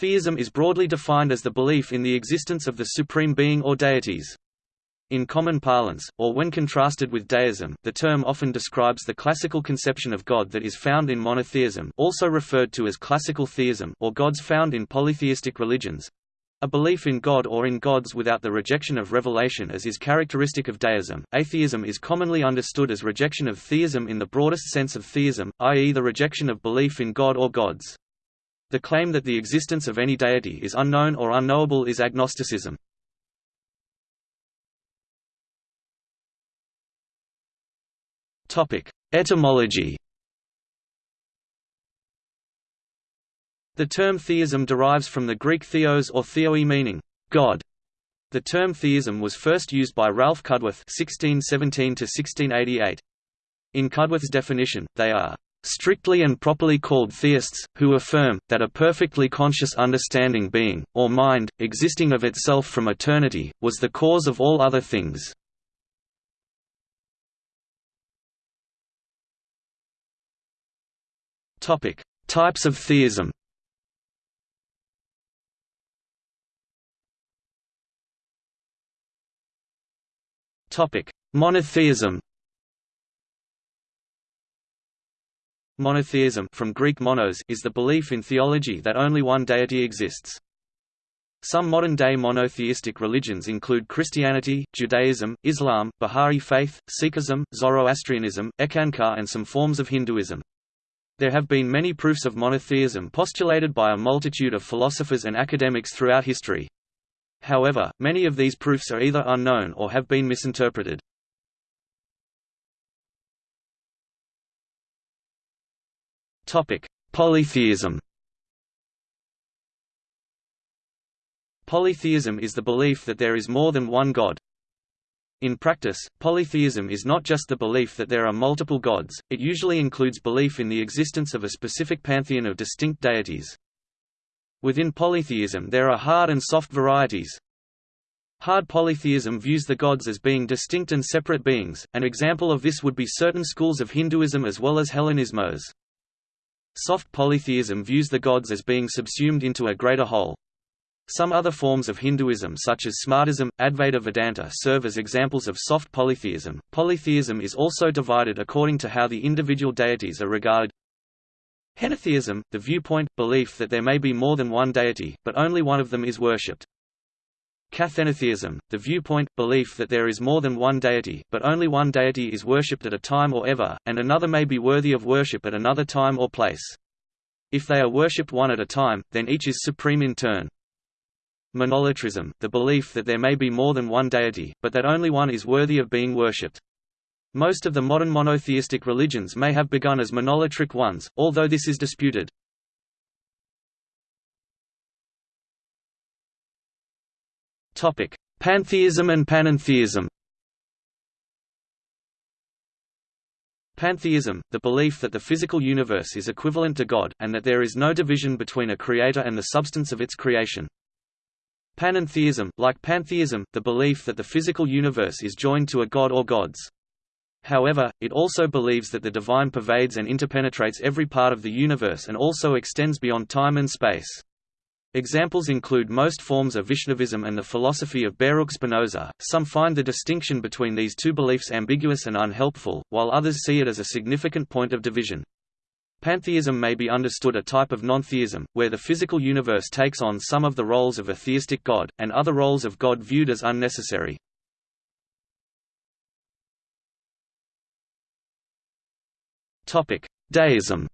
Theism is broadly defined as the belief in the existence of the supreme being or deities. In common parlance, or when contrasted with deism, the term often describes the classical conception of God that is found in monotheism also referred to as classical theism or gods found in polytheistic religions, a belief in God or in gods without the rejection of revelation as is characteristic of deism. Atheism is commonly understood as rejection of theism in the broadest sense of theism, i.e. the rejection of belief in God or gods. The claim that the existence of any deity is unknown or unknowable is agnosticism. Etymology. The term theism derives from the Greek theos or theoi meaning God. The term theism was first used by Ralph Cudworth (1617–1688). In Cudworth's definition, they are strictly and properly called theists, who affirm, that a perfectly conscious understanding being, or mind, existing of itself from eternity, was the cause of all other things. Types of theism. Monotheism. Monotheism from Greek monos is the belief in theology that only one deity exists. Some modern-day monotheistic religions include Christianity, Judaism, Islam, Bahá'í faith, Sikhism, Zoroastrianism, Eckankar and some forms of Hinduism. There have been many proofs of monotheism postulated by a multitude of philosophers and academics throughout history. However, many of these proofs are either unknown or have been misinterpreted. Polytheism Polytheism is the belief that there is more than one God, in practice, polytheism is not just the belief that there are multiple gods, it usually includes belief in the existence of a specific pantheon of distinct deities. Within polytheism there are hard and soft varieties. Hard polytheism views the gods as being distinct and separate beings, an example of this would be certain schools of Hinduism as well as Hellenismos. Soft polytheism views the gods as being subsumed into a greater whole. Some other forms of Hinduism such as Smartism, Advaita Vedanta serve as examples of soft polytheism. Polytheism is also divided according to how the individual deities are regarded. Henotheism, the viewpoint, belief that there may be more than one deity, but only one of them is worshipped. Kathenotheism, the viewpoint, belief that there is more than one deity, but only one deity is worshipped at a time or ever, and another may be worthy of worship at another time or place. If they are worshipped one at a time, then each is supreme in turn. Monolatrism, the belief that there may be more than one deity, but that only one is worthy of being worshipped. Most of the modern monotheistic religions may have begun as monolatric ones, although this is disputed. Pantheism and panentheism Pantheism, the belief that the physical universe is equivalent to God, and that there is no division between a creator and the substance of its creation. Panentheism, like pantheism, the belief that the physical universe is joined to a god or gods. However, it also believes that the divine pervades and interpenetrates every part of the universe and also extends beyond time and space. Examples include most forms of Vaishnavism and the philosophy of Baruch Spinoza. Some find the distinction between these two beliefs ambiguous and unhelpful, while others see it as a significant point of division. Pantheism may be understood a type of non-theism, where the physical universe takes on some of the roles of a theistic god, and other roles of God viewed as unnecessary. Deism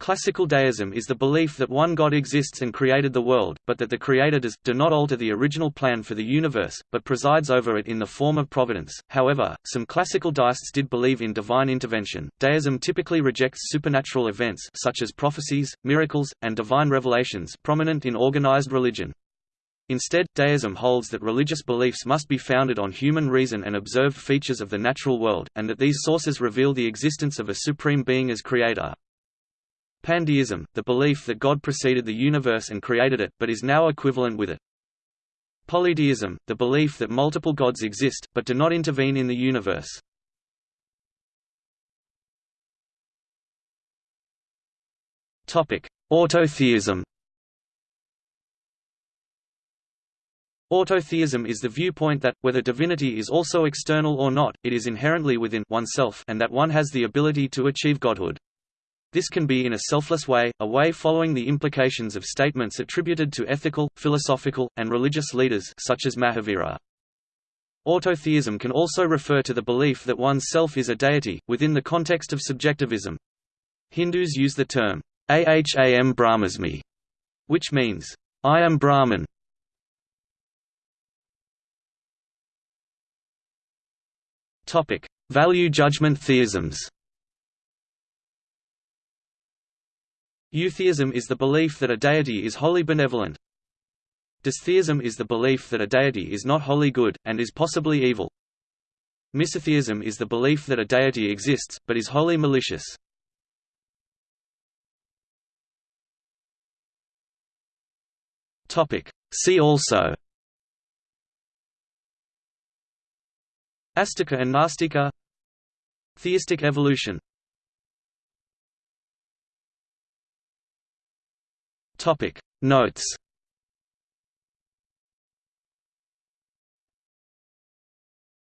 Classical deism is the belief that one God exists and created the world, but that the Creator does, do not alter the original plan for the universe, but presides over it in the form of providence. However, some classical deists did believe in divine intervention. Deism typically rejects supernatural events such as prophecies, miracles, and divine revelations prominent in organized religion. Instead, deism holds that religious beliefs must be founded on human reason and observed features of the natural world, and that these sources reveal the existence of a supreme being as creator. Pandeism, the belief that God preceded the universe and created it, but is now equivalent with it. Polydeism, the belief that multiple gods exist, but do not intervene in the universe. Autotheism Autotheism is the viewpoint that, whether divinity is also external or not, it is inherently within oneself and that one has the ability to achieve godhood. This can be in a selfless way, a way following the implications of statements attributed to ethical, philosophical, and religious leaders such as Mahavira. Autotheism can also refer to the belief that one's self is a deity, within the context of subjectivism. Hindus use the term, aham brahmasmi, which means, I am Brahman. Value judgment theisms Eutheism is the belief that a deity is wholly benevolent. Dystheism is the belief that a deity is not wholly good, and is possibly evil. Misotheism is the belief that a deity exists, but is wholly malicious. See also Astika and Nastika Theistic evolution Topic. Notes